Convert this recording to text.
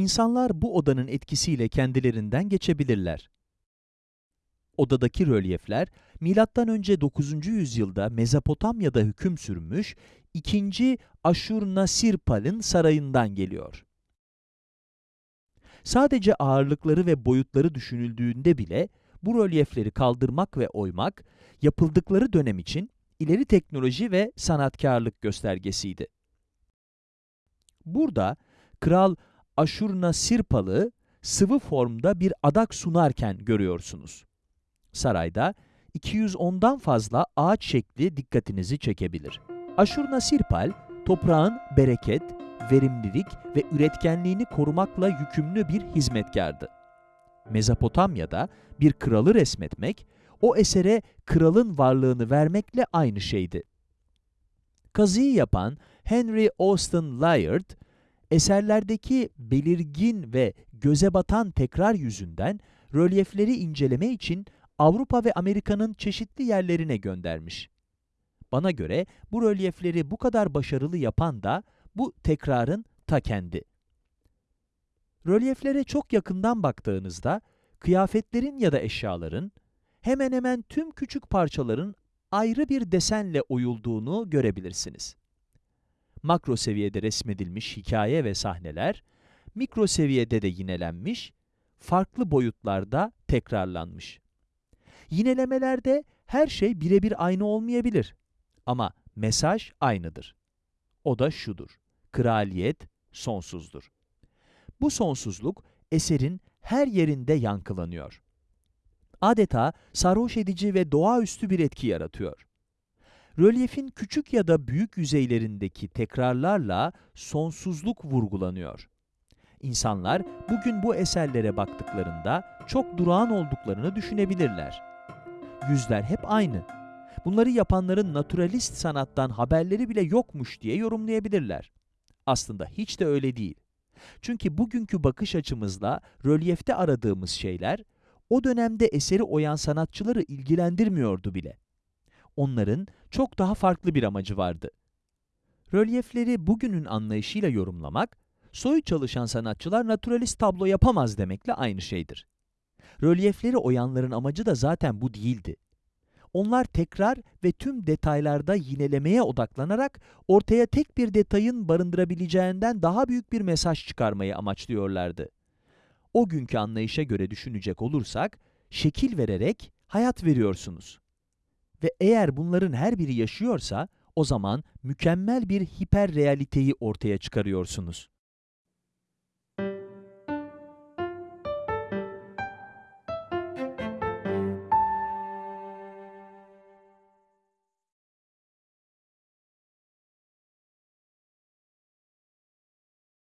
İnsanlar bu odanın etkisiyle kendilerinden geçebilirler. Odadaki rölyefler, M.Ö. 9. yüzyılda Mezopotamya'da hüküm sürmüş 2. Aşurnaşirpal'ın sarayından geliyor. Sadece ağırlıkları ve boyutları düşünüldüğünde bile bu rölyefleri kaldırmak ve oymak, yapıldıkları dönem için ileri teknoloji ve sanatkarlık göstergesiydi. Burada Kral Aşurnaşirpal'ı sıvı formda bir adak sunarken görüyorsunuz. Sarayda 210'dan fazla ağaç şekli dikkatinizi çekebilir. Aşurnaşirpal, toprağın bereket, verimlilik ve üretkenliğini korumakla yükümlü bir hizmetkardı. Mezopotamya'da bir kralı resmetmek, o esere kralın varlığını vermekle aynı şeydi. Kazıyı yapan Henry Austin Layard, eserlerdeki belirgin ve göze batan tekrar yüzünden rölyefleri inceleme için Avrupa ve Amerika'nın çeşitli yerlerine göndermiş. Bana göre bu rölyefleri bu kadar başarılı yapan da bu tekrarın ta kendi. Rölyeflere çok yakından baktığınızda, kıyafetlerin ya da eşyaların, hemen hemen tüm küçük parçaların ayrı bir desenle oyulduğunu görebilirsiniz. Makro seviyede resmedilmiş hikaye ve sahneler, mikro seviyede de yinelenmiş, farklı boyutlarda tekrarlanmış. Yinelemelerde her şey birebir aynı olmayabilir ama mesaj aynıdır. O da şudur, kraliyet sonsuzdur. Bu sonsuzluk eserin her yerinde yankılanıyor. Adeta sarhoş edici ve doğaüstü bir etki yaratıyor. Rölyefin küçük ya da büyük yüzeylerindeki tekrarlarla sonsuzluk vurgulanıyor. İnsanlar bugün bu eserlere baktıklarında çok durağan olduklarını düşünebilirler. Yüzler hep aynı. Bunları yapanların naturalist sanattan haberleri bile yokmuş diye yorumlayabilirler. Aslında hiç de öyle değil. Çünkü bugünkü bakış açımızla rölyefte aradığımız şeyler, o dönemde eseri oyan sanatçıları ilgilendirmiyordu bile. Onların çok daha farklı bir amacı vardı. Rölyefleri bugünün anlayışıyla yorumlamak, soyu çalışan sanatçılar naturalist tablo yapamaz demekle aynı şeydir. Rölyefleri oyanların amacı da zaten bu değildi. Onlar tekrar ve tüm detaylarda yinelemeye odaklanarak ortaya tek bir detayın barındırabileceğinden daha büyük bir mesaj çıkarmayı amaçlıyorlardı. O günkü anlayışa göre düşünecek olursak, şekil vererek hayat veriyorsunuz. Ve eğer bunların her biri yaşıyorsa, o zaman mükemmel bir hiper realiteyi ortaya çıkarıyorsunuz.